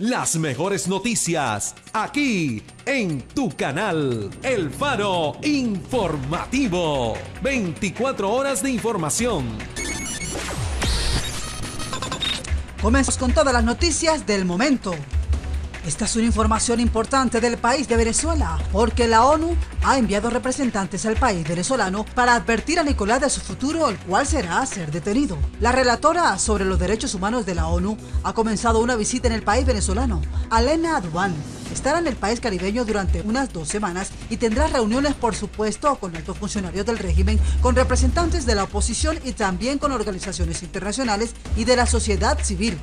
Las mejores noticias aquí en tu canal El Faro Informativo. 24 horas de información. Comenzamos con todas las noticias del momento. Esta es una información importante del país de Venezuela, porque la ONU ha enviado representantes al país venezolano para advertir a Nicolás de su futuro, el cual será ser detenido. La relatora sobre los derechos humanos de la ONU ha comenzado una visita en el país venezolano. Alena Adubán estará en el país caribeño durante unas dos semanas y tendrá reuniones, por supuesto, con altos funcionarios del régimen, con representantes de la oposición y también con organizaciones internacionales y de la sociedad civil.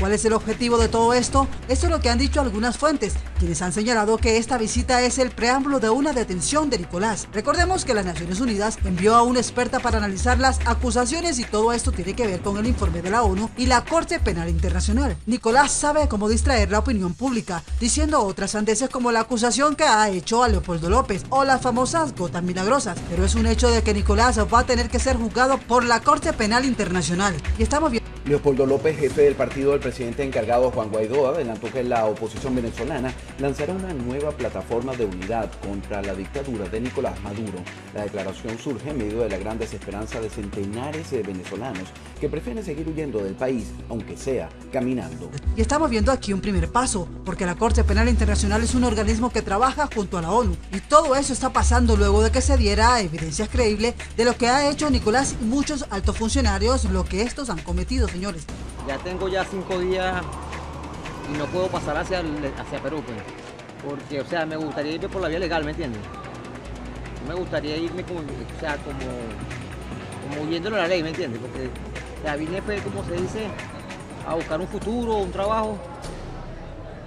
¿Cuál es el objetivo de todo esto? Esto es lo que han dicho algunas fuentes, quienes han señalado que esta visita es el preámbulo de una detención de Nicolás. Recordemos que las Naciones Unidas envió a una experta para analizar las acusaciones y todo esto tiene que ver con el informe de la ONU y la Corte Penal Internacional. Nicolás sabe cómo distraer la opinión pública, diciendo otras sandeces como la acusación que ha hecho a Leopoldo López o las famosas gotas milagrosas, pero es un hecho de que Nicolás va a tener que ser juzgado por la Corte Penal Internacional. Y estamos viendo Leopoldo López, jefe del partido del presidente encargado Juan Guaidó, adelantó que la oposición venezolana lanzará una nueva plataforma de unidad contra la dictadura de Nicolás Maduro. La declaración surge en medio de la gran desesperanza de centenares de venezolanos que prefieren seguir huyendo del país, aunque sea caminando. Y estamos viendo aquí un primer paso, porque la Corte Penal Internacional es un organismo que trabaja junto a la ONU, y todo eso está pasando luego de que se diera evidencias creíbles de lo que ha hecho Nicolás y muchos altos funcionarios, lo que estos han cometido señores. Ya tengo ya cinco días y no puedo pasar hacia, hacia Perú, pues. Porque, o sea, me gustaría irme por la vía legal, ¿me entiendes? Me gustaría irme como, o sea, como, como huyéndolo a la ley, ¿me entiendes? Porque ya vine, pues, como se dice, a buscar un futuro, un trabajo,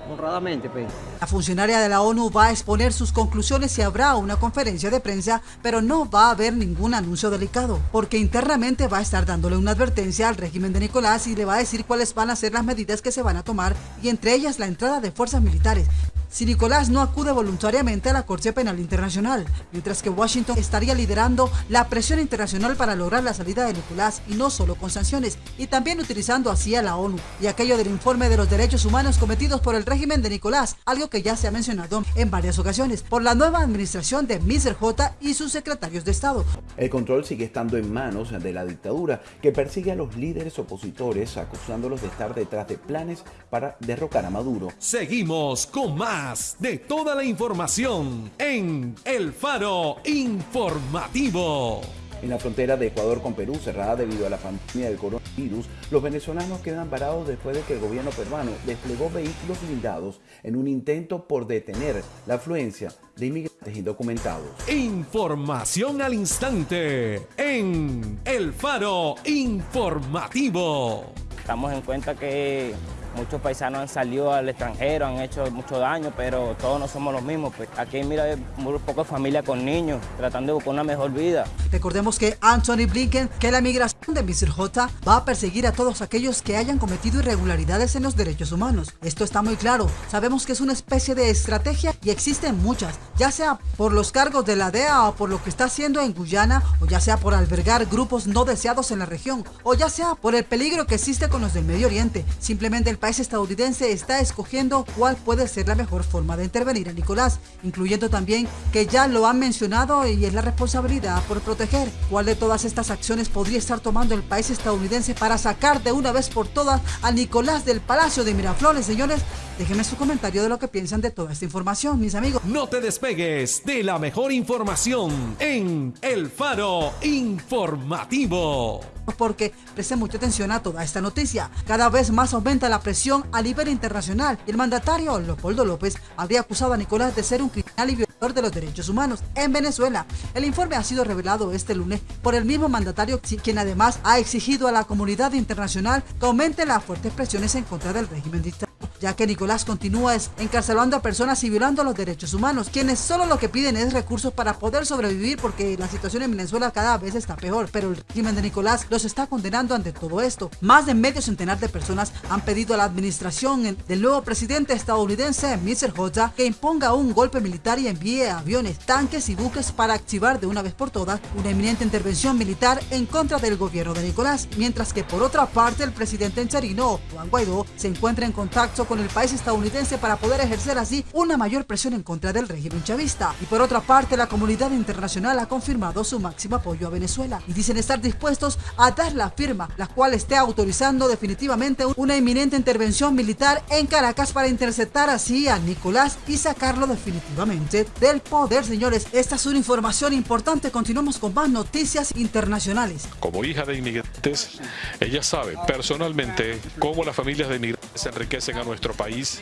honradamente, pues. La funcionaria de la ONU va a exponer sus conclusiones y habrá una conferencia de prensa, pero no va a haber ningún anuncio delicado, porque internamente va a estar dándole una advertencia al régimen de Nicolás y le va a decir cuáles van a ser las medidas que se van a tomar, y entre ellas la entrada de fuerzas militares si Nicolás no acude voluntariamente a la Corte Penal Internacional, mientras que Washington estaría liderando la presión internacional para lograr la salida de Nicolás y no solo con sanciones, y también utilizando así a la ONU y aquello del informe de los derechos humanos cometidos por el régimen de Nicolás, algo que ya se ha mencionado en varias ocasiones por la nueva administración de Mr. J y sus secretarios de Estado. El control sigue estando en manos de la dictadura que persigue a los líderes opositores acusándolos de estar detrás de planes para derrocar a Maduro. Seguimos con más de toda la información en El Faro Informativo. En la frontera de Ecuador con Perú, cerrada debido a la pandemia del coronavirus, los venezolanos quedan parados después de que el gobierno peruano desplegó vehículos blindados en un intento por detener la afluencia de inmigrantes indocumentados. Información al instante en El Faro Informativo. Estamos en cuenta que Muchos paisanos han salido al extranjero, han hecho mucho daño, pero todos no somos los mismos. Pues aquí mira muy poca familia con niños, tratando de buscar una mejor vida. Recordemos que Anthony Blinken, que la migración de Mr. J va a perseguir a todos aquellos que hayan cometido irregularidades en los derechos humanos. Esto está muy claro. Sabemos que es una especie de estrategia y existen muchas, ya sea por los cargos de la DEA o por lo que está haciendo en Guyana, o ya sea por albergar grupos no deseados en la región, o ya sea por el peligro que existe con los del Medio Oriente. Simplemente el país estadounidense está escogiendo cuál puede ser la mejor forma de intervenir a Nicolás, incluyendo también que ya lo han mencionado y es la responsabilidad por proteger cuál de todas estas acciones podría estar tomando el país estadounidense para sacar de una vez por todas a Nicolás del Palacio de Miraflores, señores. Déjenme su comentario de lo que piensan de toda esta información, mis amigos. No te despegues de la mejor información en El Faro Informativo porque preste mucha atención a toda esta noticia. Cada vez más aumenta la presión a nivel internacional y el mandatario Leopoldo López habría acusado a Nicolás de ser un criminal y violador de los derechos humanos en Venezuela. El informe ha sido revelado este lunes por el mismo mandatario, quien además ha exigido a la comunidad internacional que aumente las fuertes presiones en contra del régimen dictatorial ya que Nicolás continúa encarcelando a personas y violando los derechos humanos, quienes solo lo que piden es recursos para poder sobrevivir porque la situación en Venezuela cada vez está peor, pero el régimen de Nicolás los está condenando ante todo esto. Más de medio centenar de personas han pedido a la administración del nuevo presidente estadounidense, Mr. J, que imponga un golpe militar y envíe aviones, tanques y buques para activar de una vez por todas una eminente intervención militar en contra del gobierno de Nicolás, mientras que por otra parte el presidente interino, Juan Guaidó, se encuentra en contacto con con el país estadounidense para poder ejercer así una mayor presión en contra del régimen chavista. Y por otra parte, la comunidad internacional ha confirmado su máximo apoyo a Venezuela y dicen estar dispuestos a dar la firma, la cual esté autorizando definitivamente una inminente intervención militar en Caracas para interceptar así a Nicolás y sacarlo definitivamente del poder, señores. Esta es una información importante. Continuamos con más noticias internacionales. Como hija de inmigrantes, ella sabe personalmente cómo las familias de inmigrantes se enriquecen a nuestro país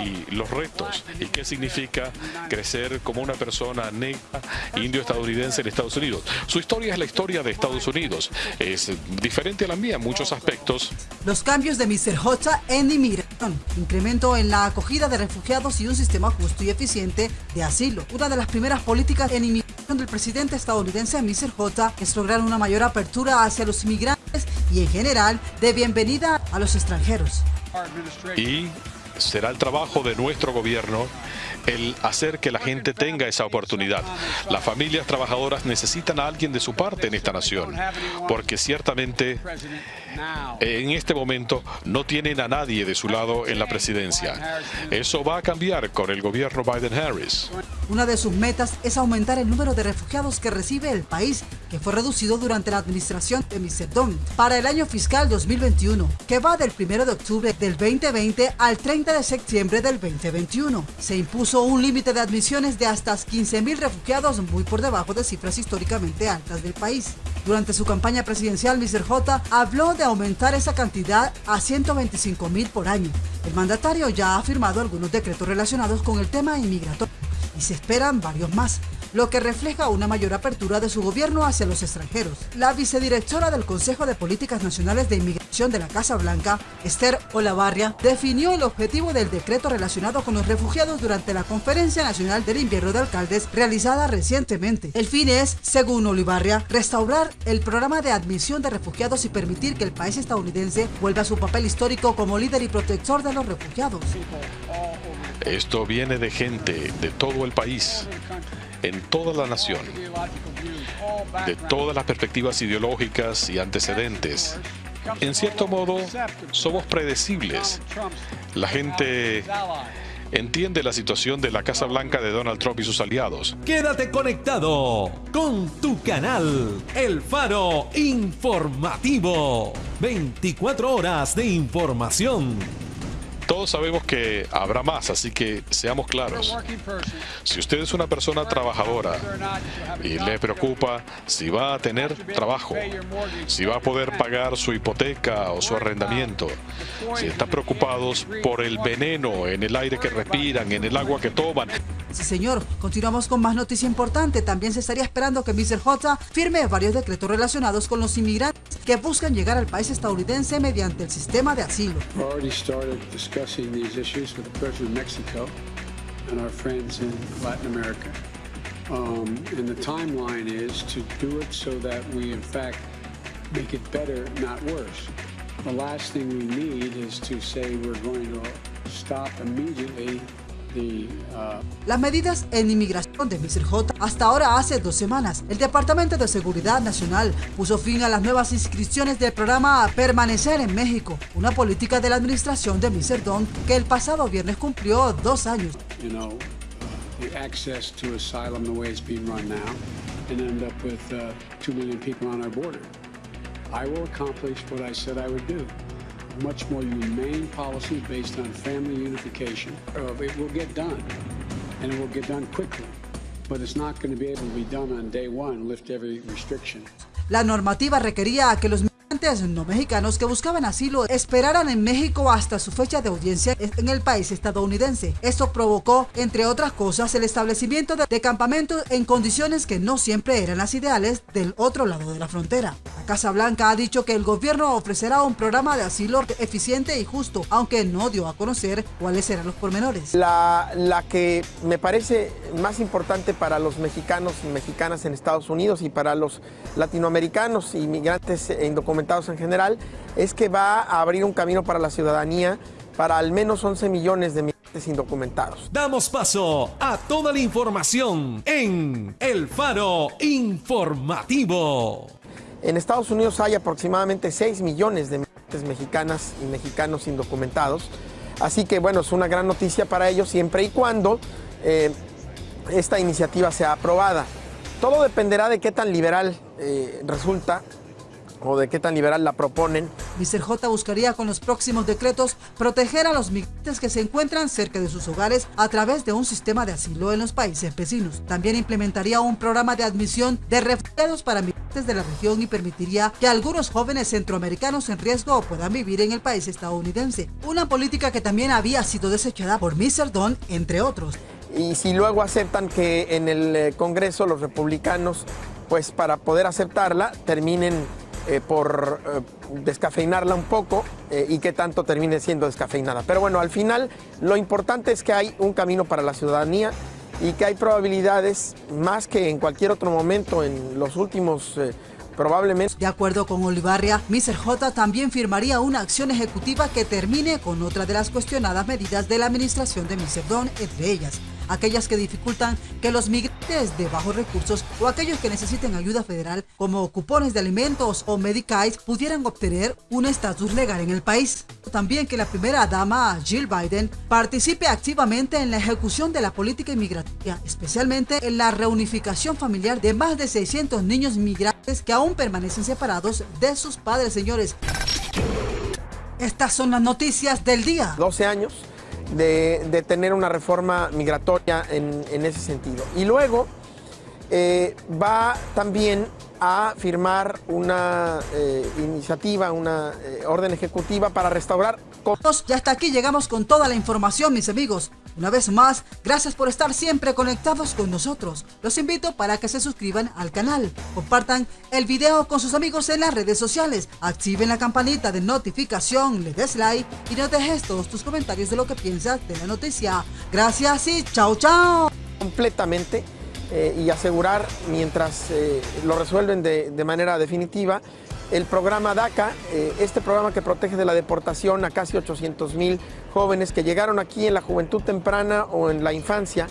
y los retos y qué significa crecer como una persona negra, indio estadounidense en Estados Unidos. Su historia es la historia de Estados Unidos. Es diferente a la mía en muchos aspectos. Los cambios de Mr. Hocha en inmigración, incremento en la acogida de refugiados y un sistema justo y eficiente de asilo. Una de las primeras políticas en inmigración del presidente estadounidense Mr. J es lograr una mayor apertura hacia los inmigrantes y en general de bienvenida a los extranjeros. Y será el trabajo de nuestro gobierno el hacer que la gente tenga esa oportunidad. Las familias trabajadoras necesitan a alguien de su parte en esta nación, porque ciertamente en este momento no tienen a nadie de su lado en la presidencia. Eso va a cambiar con el gobierno Biden-Harris. Una de sus metas es aumentar el número de refugiados que recibe el país, que fue reducido durante la administración de Mr. Donald para el año fiscal 2021, que va del 1 de octubre del 2020 al 30 de septiembre del 2021. Se impuso un límite de admisiones de hasta 15.000 refugiados, muy por debajo de cifras históricamente altas del país. Durante su campaña presidencial, Mr. J habló de aumentar esa cantidad a 125 mil por año. El mandatario ya ha firmado algunos decretos relacionados con el tema inmigratorio y se esperan varios más lo que refleja una mayor apertura de su gobierno hacia los extranjeros. La vicedirectora del Consejo de Políticas Nacionales de Inmigración de la Casa Blanca, Esther Olavarria, definió el objetivo del decreto relacionado con los refugiados durante la Conferencia Nacional del Invierno de Alcaldes realizada recientemente. El fin es, según Olivarria, restaurar el programa de admisión de refugiados y permitir que el país estadounidense vuelva a su papel histórico como líder y protector de los refugiados. Esto viene de gente de todo el país, en toda la nación, de todas las perspectivas ideológicas y antecedentes. En cierto modo, somos predecibles. La gente entiende la situación de la Casa Blanca de Donald Trump y sus aliados. Quédate conectado con tu canal, El Faro Informativo. 24 horas de información todos sabemos que habrá más, así que seamos claros. Si usted es una persona trabajadora y le preocupa si va a tener trabajo, si va a poder pagar su hipoteca o su arrendamiento, si están preocupados por el veneno en el aire que respiran, en el agua que toman. Sí, señor. Continuamos con más noticia importante. También se estaría esperando que Mr. J firme varios decretos relacionados con los inmigrantes que buscan llegar al país estadounidense mediante el sistema de asilo. Discussing these issues with the President of Mexico and our friends in Latin America. Um, and the timeline is to do it so that we, in fact, make it better, not worse. The last thing we need is to say we're going to stop immediately Las medidas en inmigración de Mr. J hasta ahora hace dos semanas. El Departamento de Seguridad Nacional puso fin a las nuevas inscripciones del programa Permanecer en México, una política de la administración de Mr. Don que el pasado viernes cumplió dos años. You know, uh, the access to asylum the way it's being run now and end up with uh, two million people on our border. I will accomplish what I said I would do. Much more humane policy based on family unification. Uh, it will get done, and it will get done quickly, but it's not going to be able to be done on day one, lift every restriction. La normativa requería que los no mexicanos que buscaban asilo esperaran en México hasta su fecha de audiencia en el país estadounidense. Esto provocó, entre otras cosas, el establecimiento de campamentos en condiciones que no siempre eran las ideales del otro lado de la frontera. La Casa Blanca ha dicho que el gobierno ofrecerá un programa de asilo eficiente y justo, aunque no dio a conocer cuáles serán los pormenores. La, la que me parece más importante para los mexicanos y mexicanas en Estados Unidos y para los latinoamericanos, inmigrantes indocumentados, en general, es que va a abrir un camino para la ciudadanía para al menos 11 millones de migrantes indocumentados. Damos paso a toda la información en El Faro Informativo. En Estados Unidos hay aproximadamente 6 millones de migrantes mexicanas y mexicanos indocumentados. Así que bueno, es una gran noticia para ellos siempre y cuando eh, esta iniciativa sea aprobada. Todo dependerá de qué tan liberal eh, resulta o de qué tan liberal la proponen. Mr. J buscaría con los próximos decretos proteger a los migrantes que se encuentran cerca de sus hogares a través de un sistema de asilo en los países vecinos. También implementaría un programa de admisión de refugiados para migrantes de la región y permitiría que algunos jóvenes centroamericanos en riesgo puedan vivir en el país estadounidense. Una política que también había sido desechada por Mr. Don, entre otros. Y si luego aceptan que en el eh, Congreso los republicanos, pues para poder aceptarla, terminen eh, por eh, descafeinarla un poco eh, y que tanto termine siendo descafeinada. Pero bueno, al final lo importante es que hay un camino para la ciudadanía y que hay probabilidades más que en cualquier otro momento en los últimos probablemente. De acuerdo con Olivarria, Mr. J también firmaría una acción ejecutiva que termine con otra de las cuestionadas medidas de la administración de Mr. Don, entre ellas aquellas que dificultan que los migrantes de bajos recursos o aquellos que necesiten ayuda federal como cupones de alimentos o Medicaid pudieran obtener un estatus legal en el país. También que la primera dama Jill Biden participe activamente en la ejecución de la política inmigratoria, especialmente en la reunificación familiar de más de 600 niños migrantes que aún permanecen separados de sus padres, señores. Estas son las noticias del día. 12 años de, tener una reforma migratoria en, ese sentido. Y luego eh, va también a firmar una eh, iniciativa, una eh, orden ejecutiva para restaurar... Y hasta aquí llegamos con toda la información, mis amigos. Una vez más, gracias por estar siempre conectados con nosotros. Los invito para que se suscriban al canal, compartan el video con sus amigos en las redes sociales, activen la campanita de notificación, le des like y no dejes todos tus comentarios de lo que piensas de la noticia. Gracias y chao chao. Completamente eh, y asegurar mientras eh, lo resuelven de manera definitiva el programa DACA, eh, este programa que protege de la deportación a casi 800 mil jóvenes que llegaron aquí en la juventud temprana o en la infancia